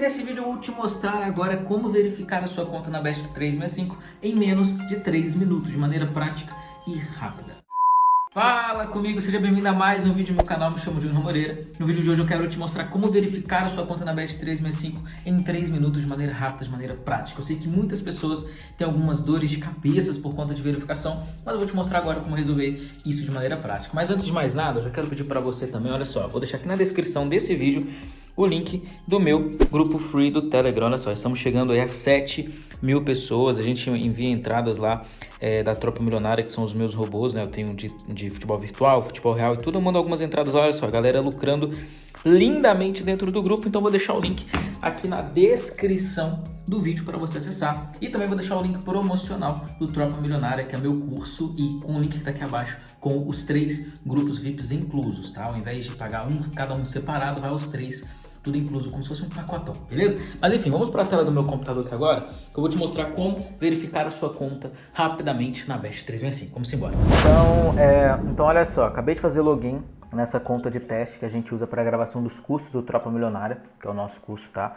que nesse vídeo eu vou te mostrar agora como verificar a sua conta na Best 365 em menos de 3 minutos, de maneira prática e rápida. Fala comigo, seja bem-vindo a mais um vídeo no meu canal, me chamo Júnior Moreira. No vídeo de hoje eu quero te mostrar como verificar a sua conta na Best 365 em 3 minutos de maneira rápida, de maneira prática. Eu sei que muitas pessoas têm algumas dores de cabeças por conta de verificação, mas eu vou te mostrar agora como resolver isso de maneira prática. Mas antes de mais nada, eu já quero pedir para você também, olha só, vou deixar aqui na descrição desse vídeo o link do meu grupo free do Telegram. Olha só, estamos chegando aí a 7 mil pessoas. A gente envia entradas lá é, da Tropa Milionária, que são os meus robôs, né? Eu tenho de, de futebol virtual, futebol real e tudo. Eu mando algumas entradas. Olha só, a galera lucrando lindamente dentro do grupo. Então vou deixar o link aqui na descrição do vídeo para você acessar. E também vou deixar o link promocional do Tropa Milionária, que é meu curso, e com o link que está aqui abaixo, com os três grupos VIPs inclusos, tá? Ao invés de pagar um, cada um separado, vai os três tudo incluso, como se fosse um pacotão, beleza? Mas enfim, vamos para a tela do meu computador aqui agora, que eu vou te mostrar como verificar a sua conta rapidamente na Best 365. Vamos embora. Então, é, então olha só, acabei de fazer login nessa conta de teste que a gente usa para gravação dos cursos do Tropa Milionária, que é o nosso curso, tá?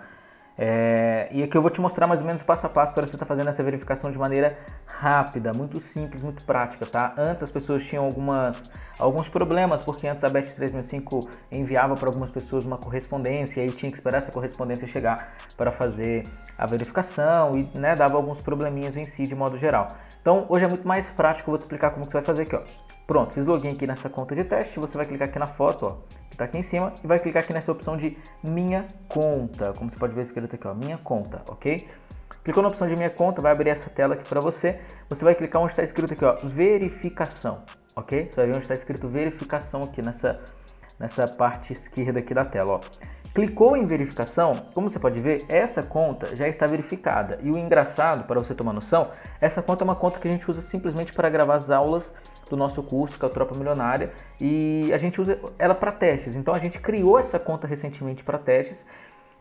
É, e aqui eu vou te mostrar mais ou menos passo a passo para você estar tá fazendo essa verificação de maneira rápida, muito simples, muito prática, tá? Antes as pessoas tinham algumas, alguns problemas, porque antes a BET 3005 enviava para algumas pessoas uma correspondência e aí tinha que esperar essa correspondência chegar para fazer a verificação e né, dava alguns probleminhas em si de modo geral. Então hoje é muito mais prático, eu vou te explicar como que você vai fazer aqui, ó. Pronto, fiz login aqui nessa conta de teste, você vai clicar aqui na foto, ó, que está aqui em cima, e vai clicar aqui nessa opção de Minha Conta, como você pode ver escrito aqui, ó, Minha Conta, ok? Clicou na opção de Minha Conta, vai abrir essa tela aqui para você, você vai clicar onde está escrito aqui, ó, Verificação, ok? Você vai ver onde está escrito Verificação aqui nessa, nessa parte esquerda aqui da tela, ó. Clicou em verificação, como você pode ver, essa conta já está verificada. E o engraçado, para você tomar noção, essa conta é uma conta que a gente usa simplesmente para gravar as aulas do nosso curso, que é o Tropa Milionária, e a gente usa ela para testes. Então a gente criou essa conta recentemente para testes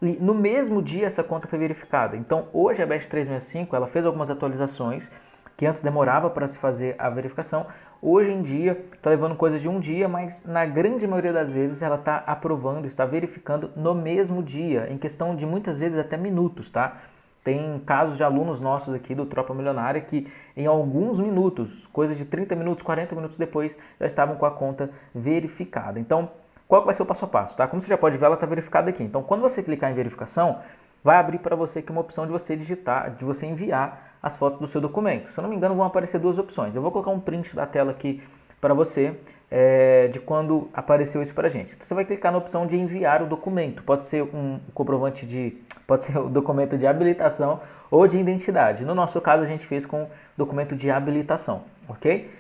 e no mesmo dia essa conta foi verificada. Então hoje a Best 365 ela fez algumas atualizações que antes demorava para se fazer a verificação. Hoje em dia está levando coisa de um dia, mas na grande maioria das vezes ela está aprovando, está verificando no mesmo dia, em questão de muitas vezes até minutos, tá? Tem casos de alunos nossos aqui do Tropa Milionária que em alguns minutos, coisa de 30 minutos, 40 minutos depois, já estavam com a conta verificada. Então, qual vai ser o passo a passo? Tá? Como você já pode ver, ela está verificada aqui. Então, quando você clicar em verificação, vai abrir para você aqui uma opção de você digitar, de você enviar as fotos do seu documento. Se eu não me engano, vão aparecer duas opções. Eu vou colocar um print da tela aqui para você é, de quando apareceu isso para a gente. Então, você vai clicar na opção de enviar o documento. Pode ser um comprovante de Pode ser o documento de habilitação ou de identidade. No nosso caso, a gente fez com documento de habilitação, ok?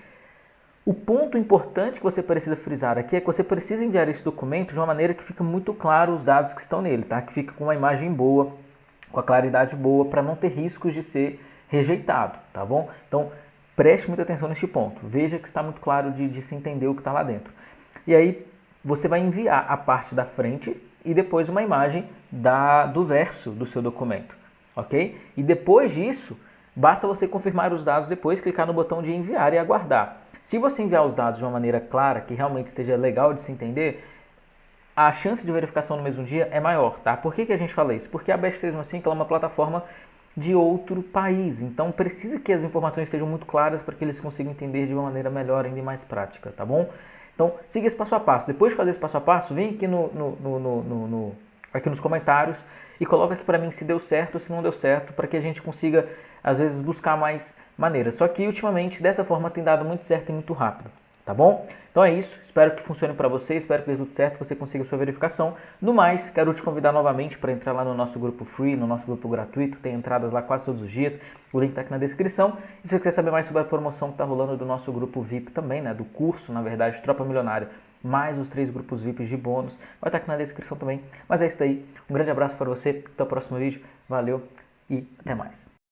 O ponto importante que você precisa frisar aqui é que você precisa enviar esse documento de uma maneira que fica muito claro os dados que estão nele, tá? Que fica com uma imagem boa, com a claridade boa, para não ter riscos de ser rejeitado, tá bom? Então, preste muita atenção neste ponto. Veja que está muito claro de, de se entender o que está lá dentro. E aí, você vai enviar a parte da frente e depois uma imagem da, do verso do seu documento, ok? E depois disso, basta você confirmar os dados depois, clicar no botão de enviar e aguardar. Se você enviar os dados de uma maneira clara, que realmente esteja legal de se entender, a chance de verificação no mesmo dia é maior, tá? Por que, que a gente fala isso? Porque a Best 365 é uma plataforma de outro país, então precisa que as informações estejam muito claras para que eles consigam entender de uma maneira melhor ainda mais prática, tá bom? Então, siga esse passo a passo. Depois de fazer esse passo a passo, vem aqui, no, no, no, no aqui nos comentários e coloca aqui para mim se deu certo ou se não deu certo, para que a gente consiga, às vezes, buscar mais maneiras. Só que, ultimamente, dessa forma tem dado muito certo e muito rápido tá bom? Então é isso, espero que funcione para você, espero que dê tudo certo, que você consiga sua verificação. No mais, quero te convidar novamente para entrar lá no nosso grupo free, no nosso grupo gratuito, tem entradas lá quase todos os dias, o link está aqui na descrição. E se você quiser saber mais sobre a promoção que está rolando do nosso grupo VIP também, né, do curso, na verdade, Tropa Milionária, mais os três grupos VIPs de bônus, vai estar tá aqui na descrição também. Mas é isso aí, um grande abraço para você, até o próximo vídeo, valeu e até mais.